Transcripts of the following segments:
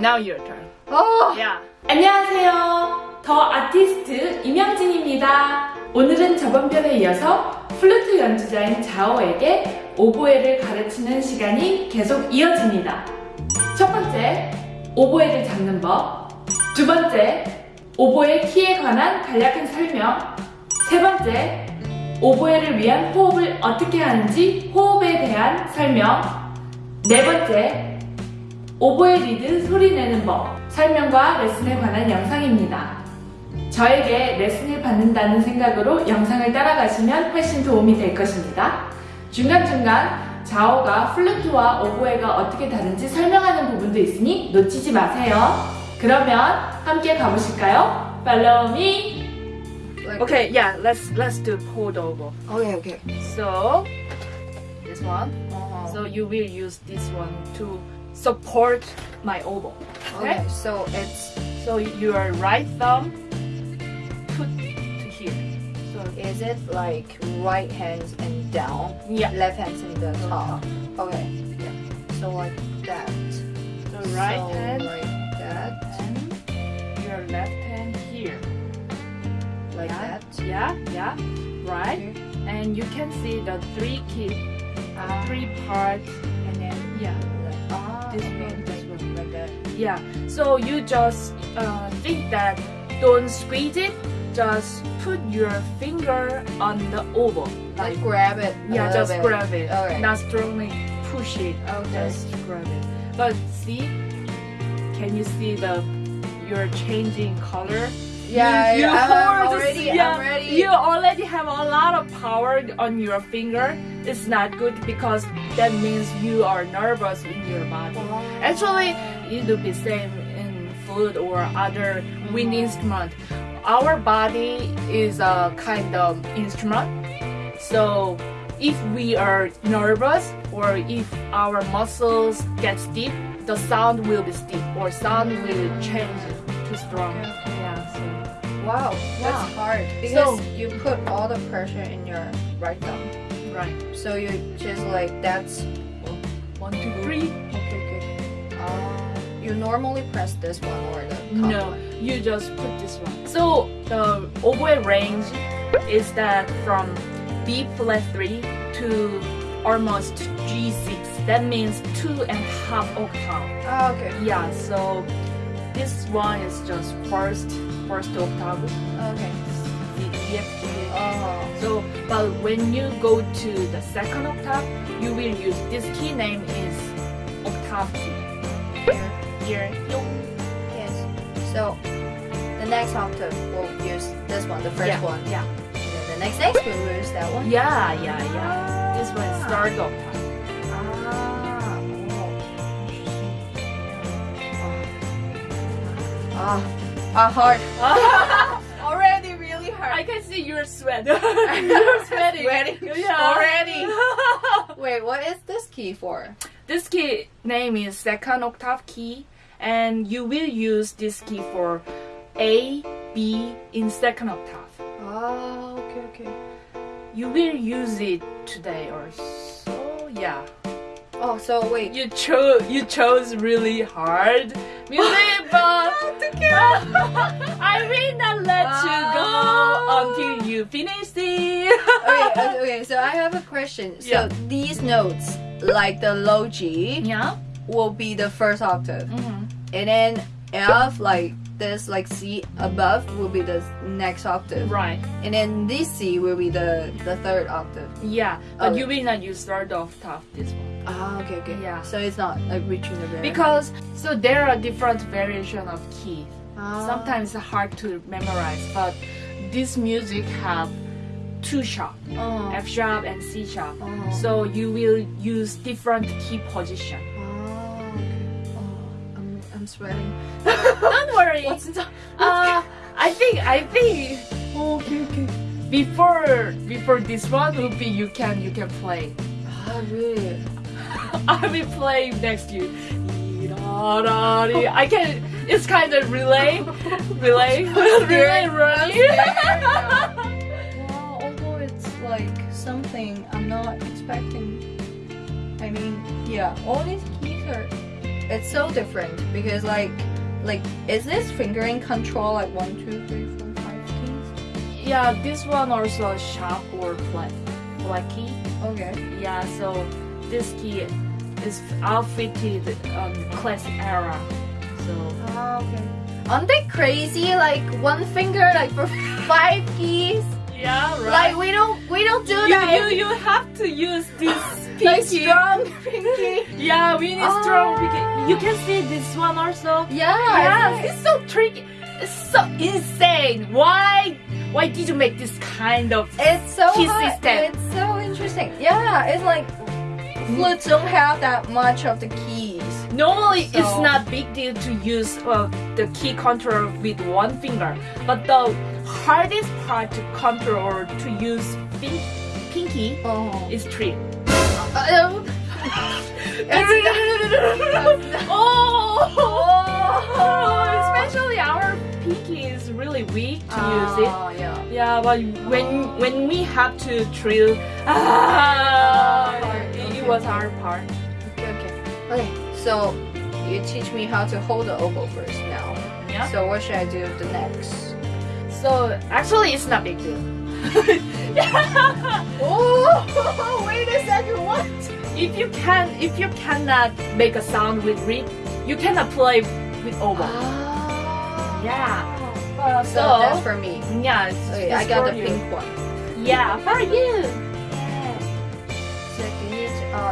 Now your turn. oh Yeah. 안녕하세요. 더 아티스트 임영진입니다. 오늘은 저번 편에 이어서 플루트 연주자인 자오에게 오보에를 가르치는 시간이 계속 이어집니다. 첫 번째, 오보에를 잡는 법. 두 번째, 오보에 키에 관한 간략한 설명. 세 번째, 오보에를 위한 호흡을 어떻게 하는지 호흡에 대한 설명. 네 번째, 오보에 리드 소리 내는 법, 설명과 레슨에 관한 영상입니다. 저에게 레슨을 받는다는 생각으로 영상을 따라가시면 훨씬 도움이 될 것입니다. 중간중간 자오가 플루트와 오보에가 어떻게 다른지 설명하는 부분도 있으니 놓치지 마세요. 그러면 함께 가보실까요? Follow me! Okay, yeah, let's let's do pulled over. okay okay. So this one. Uh-huh. So you will use this one to support my oboe. okay. So it's So your right thumb put to here. So is it like right hands and down, yeah, left hands in the top. Okay. Yeah. So like that. so right so hand like that. and your left hand here. Like yeah, that. Yeah, yeah, right. Okay. And you can see the three key, Ah. three parts, and then yeah, ah, This one, this like, like that. yeah. So you just uh, think that don't squeeze it. Just put your finger on the oboe, Like grab it. yeah, just bit. grab it. Not strongly push it. Okay. Just grab it. But see, can you see the you're changing color? Yeah, you, yeah, I'm already, yeah, I'm ready. You already have a lot of power on your finger. It's not good because that means you are nervous in your body. Actually, it will be same in flute or other wind instrument. Our body is a kind of instrument. So if we are nervous or if our muscles get stiff, the sound will be stiff or sound will change to strong. Wow, Wow. that's hard because So- you put all the pressure in your right thumb. Right. So you just like that's One, two, three. okay. okay. Uh, you normally press this one or the top No, one. you just put this one. So the oboe range is that from B flat three to almost G6. That means two and a half octave. Oh, okay. Yeah. So this one is just first first octave. Okay. G. Oh. Uh-huh. So, but when you go to the second octave, you will use this key name is octave key. Here. Here, Yes. So the next octave we'll use this one, the first yeah, one. Yeah. And then the next next we'll use that one. Yeah, yeah, yeah. This one is ah. third octave. Ah. Oh, Ah. Ah, hard. Already really hard. I can see your sweat. you're sweating. Sweating Yeah. already. Wait, what is this key for? this key name is second octave key, and you will use this key for A, B in second octave. Oh, okay, okay. You will use it today or so. Yeah. Oh, so wait. You chose you chose really hard music, but I will not let you go Oh. until you finish it. okay, okay, so I have a question. So Yeah. these notes, like the low G, Yeah. will be the first octave, Mm-hmm. and then F, like this, like C above, will be the next octave, Right. and then this C will be the the third octave. Yeah, but Okay. you will not use third octave this one Ah, okay, okay. Yeah. So it's not like reaching the very because so there are different variation of keys. Ah. Sometimes it's hard to memorize, but this music have two sharp, Oh. F sharp and C sharp. Oh. So you will use different key position. Oh, okay. Oh, I'm I'm sweating. Don't worry. What's in the? Uh, I think I think Oh, okay, okay. before before this one will be you can you can play. Ah, really? I will be playing next to you. I can. It's kind of relay, relay, relay, relay. Wow, although it's like something I'm not expecting. I mean, yeah, all these keys are it's so different because like like is this fingering control like one, two, three, four, five keys? Yeah, this one also sharp or flat, black key. Okay. Yeah, so this key is outfitted um, classic era. So Oh, okay. Aren't they crazy? Like one finger like for five keys? yeah, right. Like we don't we don't do you, that. you you have to use this like strong pinky. Yeah, we need strong. Oh. pinky. You can see this one also. Yeah. Yes, it's so tricky. It's so insane. Why? Why did you make this kind of? It's so Key hard. system. It's so interesting. Yeah, it's like flutes don't have that much of the keys. Normally, it's So- not big deal to use uh, the key control with one finger, but the hardest part to control or to use pin- pinky Oh. is three. Um, oh, especially our pinky is really weak to use it. Oh, yeah. Yeah, but when when we have to drill, ah, it, it was our part. Okay, okay. Okay, so you teach me how to hold the oboe first now. Yeah. So what should I do the next? So actually, it's not big deal. Oh, wait a second, what? if you can, if you cannot make a sound with reed, you cannot play with oboe. Ah. Yeah. So, So, that's for me. yeah, it's, Okay, it's I got for the you. pink one. Yeah, for you.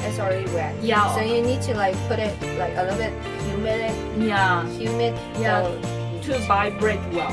It's already wet. Yeah. So you need to like put it like a little bit humid, Yeah, humid. Yeah. So to vibrate well.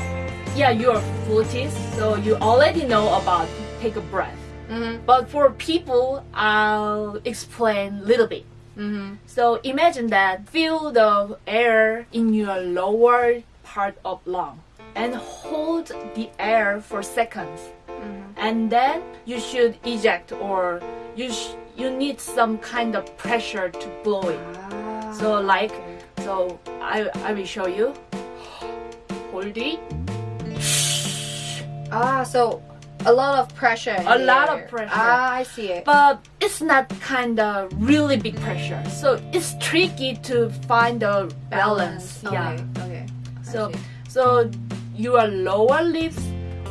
Yeah, you're a flutist, so you already know about take a breath. Mhm. But for people, I'll explain a little bit. Mhm. So imagine that feel the air in your lower part of lung and hold the air for seconds. Mhm. And then you should eject or you sh- you need some kind of pressure to blow it. Ah, So like okay. so I I will show you. Hold it. Ah, so a lot of pressure. A lot of pressure. Ah, I see it. But it's not kind of really big pressure. So it's tricky to find the balance. Yeah. Okay. Okay. So so your lower lips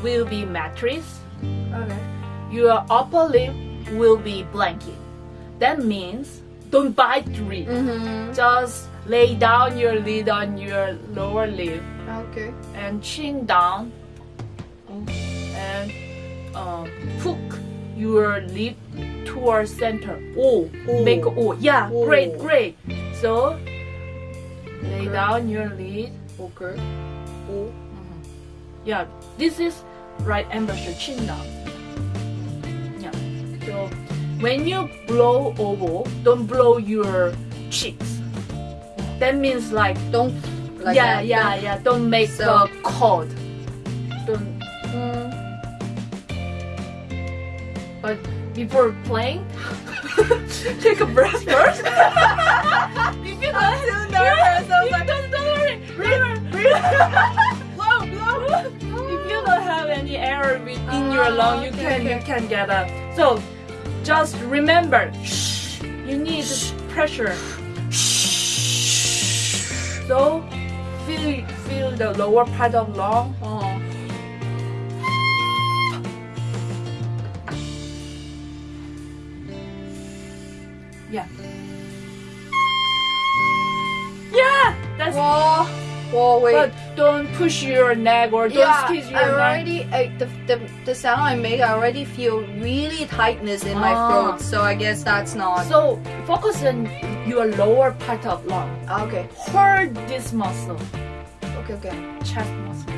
will be mattress. Okay. Your upper lip will be blanking. That means don't bite the lip. Mhm. Just lay down your lid on your lower lip Okay. and chin down and um, hook your lip towards center. Oh, O. Make oh. Yeah, O. great, great. So lay Okay. down your lid. Okay. Oh. Yeah, this is right embouchure chin down. When you blow oboe, don't blow your cheeks. That means like Don't. Like yeah, that. yeah, yeah. Don't make So- the chord. Don't. Mm. But before playing, take a breath first. if you don't, I'm too nervous. I was like, don't, don't worry. Breathe, breathe. blow, blow. If you don't have any air with- in your lung, you okay, can okay. you can get a. So, just remember, shh. You need pressure. So, feel feel the lower part of lung. Oh. Yeah. Yeah, that's. Whoa. Whoa. Wait. Don't push your neck or don't yeah, squeeze your I neck. already I, the, the the sound I make. I already feel really tightness in my Ah. throat. So I guess that's not. So focus on your lower part of lung. Ah, okay. Hold this muscle, Okay. Okay. chest muscle.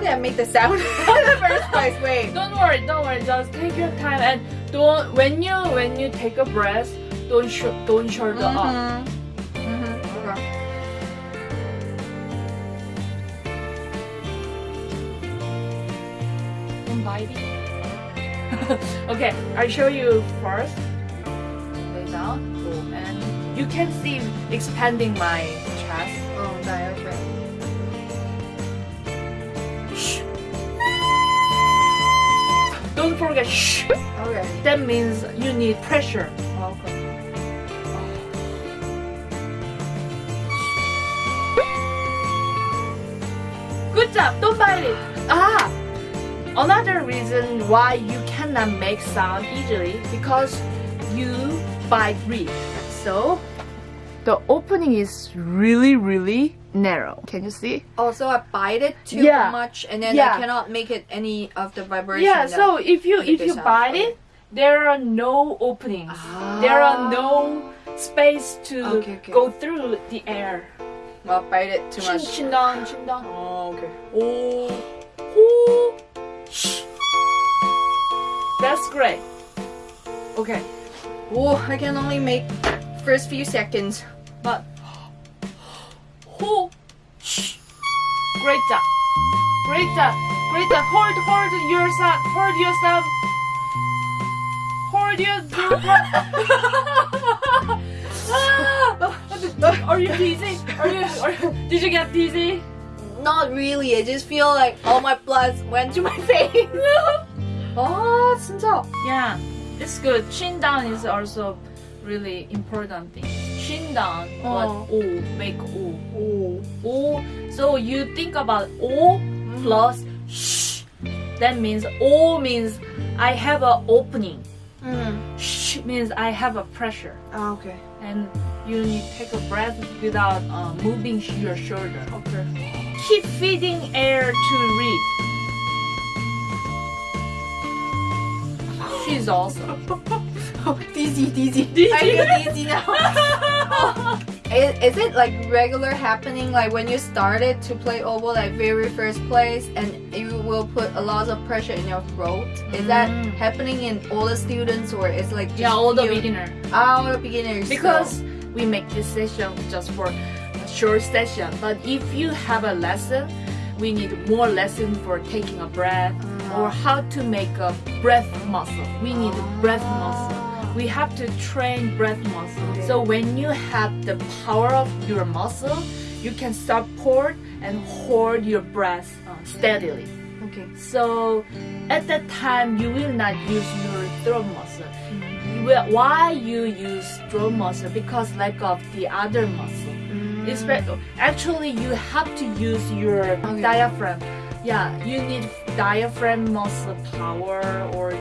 Did I make the sound in the first place? Wait. Don't worry, don't worry. Just take your time and don't. When you when you take a breath, don't sh- don't shoulder up. Mhm. Mhm. Okay. Don't bite it. okay, I show you first. Lay down, and you can see expanding my chest. Oh, diaphragm. A shh, Okay. that means you need pressure. Okay. Good job, don't bite it. Ah, another reason why you cannot make sound easily because you bite reed. So the opening is really, really narrow. Can you see? Also, I bite it too yeah. much and then yeah. I cannot make it any of the vibration. Yeah, so if you if you bite it, there are no openings. Ah. There are ah. no space to okay, okay. go through the air. Well, bite it too much. Chin, down, chin down. Oh, okay. Oh. oh. That's great. Okay. Oh, I can only make first few seconds, but Ho! Greta! Greta! Greta, hold, hold yourself! Hold yourself! Hold yourself. are you dizzy? Are you, are you... Did you get dizzy? Not really. I just feel like all my blood went to my face. oh, 진짜. Yeah, it's good. Chin down is also really important thing. Down, but Oh. O make O. Oh. O. So you think about O plus sh. That means O means I have an opening. Mm. Sh means I have a pressure. Ah, okay. And you need to take a breath without uh, moving your shoulder. Okay. Keep feeding air to reed. She's awesome. Oh, dizzy, dizzy. I feel dizzy now. Is, is it like regular happening like when you started to play oboe like very first place and you will put a lot of pressure in your throat? Is that Mm. happening in all the students or is like just Yeah, all the you- beginner. All the beginners. because we make this session just for a short session but if you have a lesson we need more lesson for taking a breath or how to make a breath muscle. We need breath muscle. We have to train breath muscle. So when you have the power of your muscle you can support and hold your breath steadily. Okay. so at that time you will not use your throat muscle. Mm-hmm. Well, why you use throat muscle? Because lack of the other muscle. Mm. It's ve- actually you have to use your Okay. diaphragm. Yeah you need diaphragm muscle power or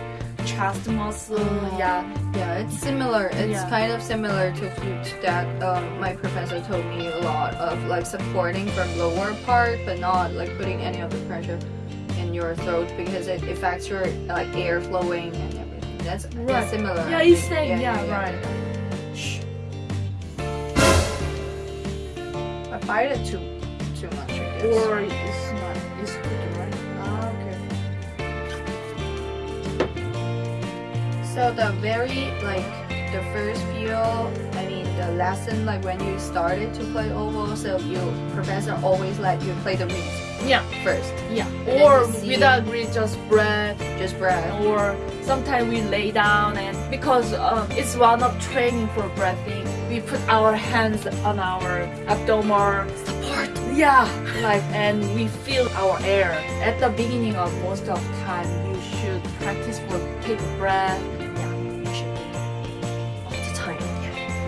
chest muscle Oh. yeah Yeah, it's similar. It's Yeah. kind of similar to flute that um, my professor told me a lot of like supporting from lower part, but not like putting any of the pressure in your throat because it affects your like air flowing and everything. That's, Right. that's similar. Yeah, I it's think. same. Yeah, right. I bite it too too much. Or So the very like the first few, I mean the lesson like when you started to play oboe, so you professor always let you play the reeds yeah. first, yeah. Or without reed just breath. Just breath. or sometimes we lay down and because um, it's one of training for breathing we put our hands on our abdomen support. Yeah. Like and we feel our air. At the beginning of most of time you should practice for take breath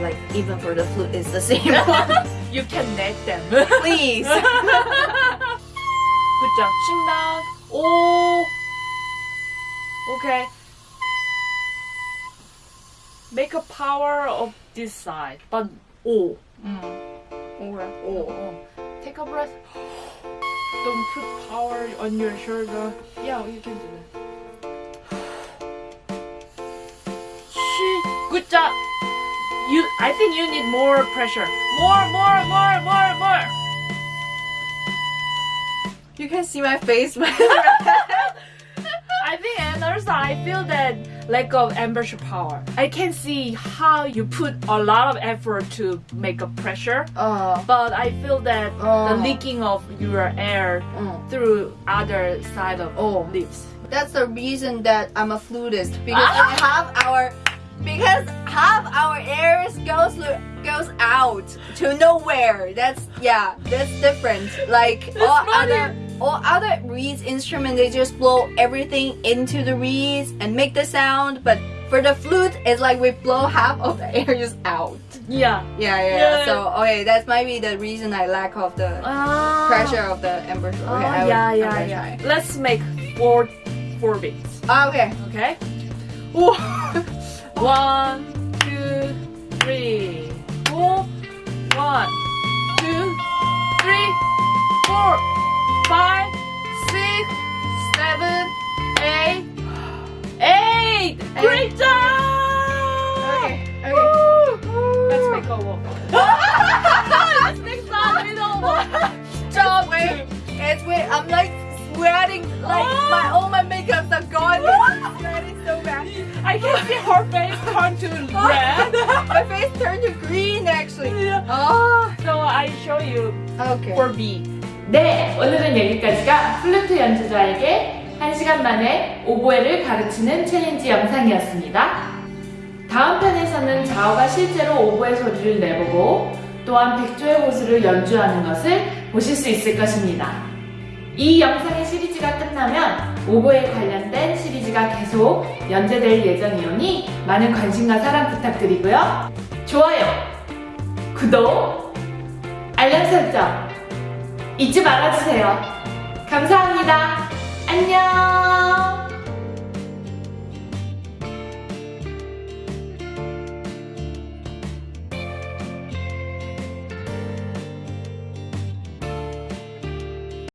Like even for the flute, it's the same. you can make them Please. good job chin down oh okay make a power of this side but oh mm. Or Oh, take a breath. Don't put power on your shoulder. Yeah, you can do that. Good job. You, I think you need more pressure. More, more, more, more, more. you can see my face. I think, and also I feel that lack of ambition power. I can see how you put a lot of effort to make a pressure, uh, but I feel that Oh. the leaking of your air mm. through other side of Oh. lips. That's the reason that I'm a flutist because I have our because half our airs goes goes out to nowhere. That's yeah, that's different. Like all other all other reeds instrument they just blow everything into the reeds and make the sound, but for the flute it's like we blow half of the air just out. Yeah. Yeah, yeah. Yeah. So okay, that might be the reason I lack of the Ah. pressure of the. Okay, Oh, I will- yeah, I'm yeah, yeah. Let's make four four beats. Ah, okay. Okay. One, two, three, four. One, two, three, four, five, six, seven, eight, eight. Great job! Okay. Okay. Woo! Let's make a wall. I show you Okay. for B. 네, 오늘은 여기까지가 플루트 연주자에게 1시간 만에 오보에를 가르치는 챌린지 영상이었습니다. 다음 편에서는 자오가 실제로 오보의 소리를 내보고 또한 백조의 호수를 연주하는 것을 보실 수 있을 것입니다. 이 영상의 시리즈가 끝나면 오보에 관련된 시리즈가 계속 연재될 예정이오니 많은 관심과 사랑 부탁드리고요. 좋아요, 구독, 알람 설정 잊지 말아주세요. 감사합니다. 안녕!